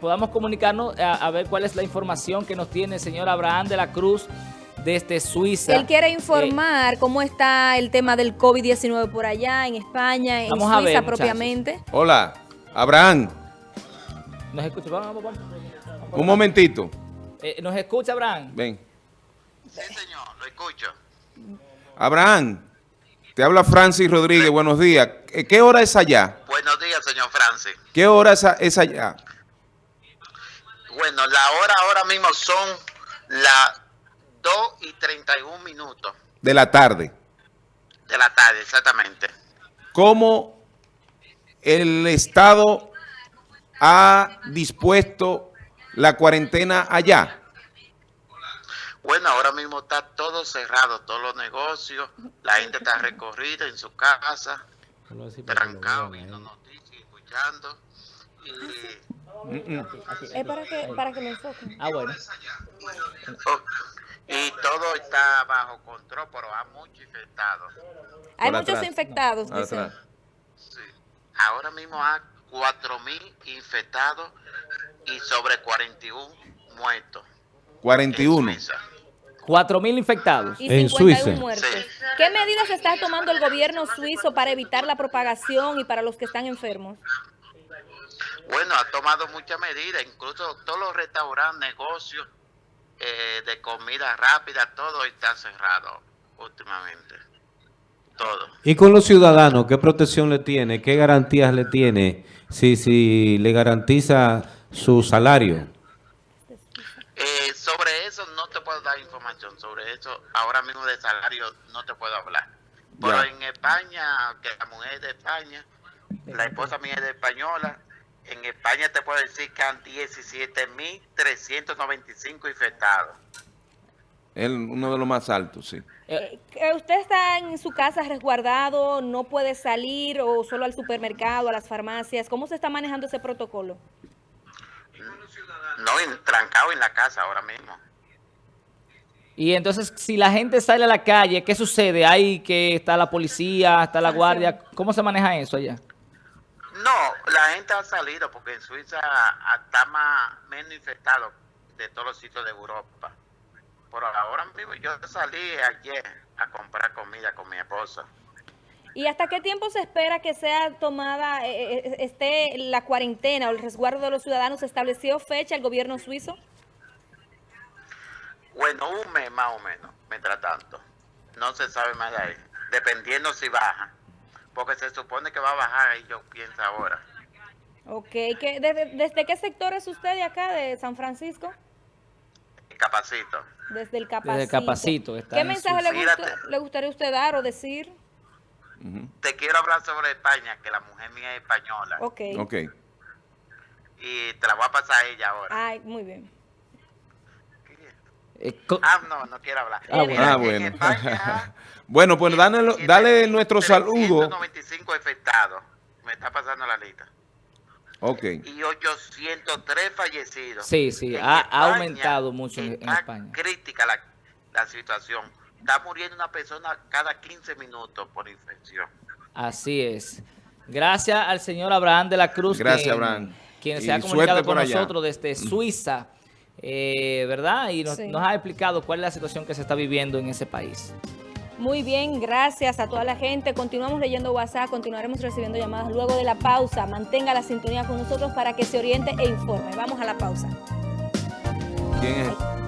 podamos comunicarnos a, a ver cuál es la información que nos tiene el señor Abraham de la Cruz desde Suiza. Él quiere Eh, informar cómo está el tema del COVID-19 por allá, en España, en Suiza ver, propiamente. Hola, Abraham, ¿Nos escucha? Vamos, vamos, vamos. un momentito. Eh, ¿Nos escucha, Abraham? Ven. Sí, señor, lo escucho. Abraham, te habla Francis Rodríguez, buenos días. ¿Qué hora es allá? Buenos días, señor Francis. ¿Qué hora es allá? Bueno, la hora ahora mismo son las 2 y 31 minutos De la tarde. de la tarde, exactamente. ¿Cómo el Estado ha dispuesto la cuarentena allá? Bueno, ahora mismo está todo cerrado, todos los negocios, la gente está recorrida en su casa, trancado, viendo noticias, escuchando. Y. Es para que, para que lo enfoquen. Ah, bueno. y todo está bajo control, pero hay muchos infectados. Hay muchos atrás. infectados, dicen. Sí. Ahora mismo hay 4.000 infectados y sobre 41 muertos. en 41. Suiza. 4.000 infectados. Y En 51 Suiza. muertos. Sí. ¿Qué medidas está tomando el gobierno suizo para evitar la propagación y para los que están enfermos? Bueno, ha tomado muchas medidas, incluso todos los restaurantes, negocios eh, de comida rápida, todo está cerrado últimamente. Todo. Y con los ciudadanos, ¿qué protección le tiene? ¿Qué garantías le tiene? Si, si le garantiza su salario. Eh, sobre eso no te puedo dar información, sobre eso ahora mismo de salario no te puedo hablar. Pero en España, que la mujer es de España, la esposa mía es de española, en España te puedo decir que han 17.395 infectados. Es uno de los más altos, sí. Eh, Eh, ¿Usted está en su casa resguardado, no puede salir o solo al supermercado, a las farmacias? ¿Cómo se está manejando ese protocolo? No, en- trancado en la casa ahora mismo. y entonces, si la gente sale a la calle, ¿qué sucede? Hay que está la policía, está la guardia. ¿Cómo se maneja eso allá? No, la gente ha salido porque en Suiza está más menos infectado de todos los sitios de Europa. Por ahora mismo yo salí ayer a comprar comida con mi esposa. ¿Y hasta qué tiempo se espera que sea tomada, eh, eh, esté la cuarentena o el resguardo de los ciudadanos? ¿Se estableció fecha el gobierno suizo? Bueno, un mes más o menos, mientras tanto. No se sabe más de ahí, dependiendo si baja. Porque se supone que va a bajar y yo pienso ahora. Ok, ¿qué- desde, desde qué sector es usted de acá, de San Francisco? Capacito. Desde el Capacito. Desde el Capacito, está ¿Qué en mensaje le, gusta- gustaría usted dar o decir? Te quiero hablar sobre España, que la mujer mía es española. Ok. Ok. Y te la voy a pasar a ella ahora. Ay, muy bien. Eh, Ah, no, no quiero hablar. Ah, bueno. Ah, en bueno. España, bueno, pues dale, dale nuestro saludo. 395 infectados. Me está pasando la lista. Ok. Y 803 fallecidos. Sí, sí, En ha- España aumentado mucho en- en está España. crítica la, la situación. Está muriendo una persona cada 15 minutos por infección. Así es. Gracias al señor Abraham de la Cruz. Gracias, quien- Abraham. Quien Y se ha comunicado con allá. nosotros desde Suiza, eh, ¿verdad? Y nos, Sí. nos ha explicado cuál es la situación que se está viviendo en ese país. Muy bien, gracias a toda la gente. Continuamos leyendo WhatsApp, continuaremos recibiendo llamadas luego de la pausa. Mantenga la sintonía con nosotros para que se oriente e informe. Vamos a la pausa. ¿Quién es?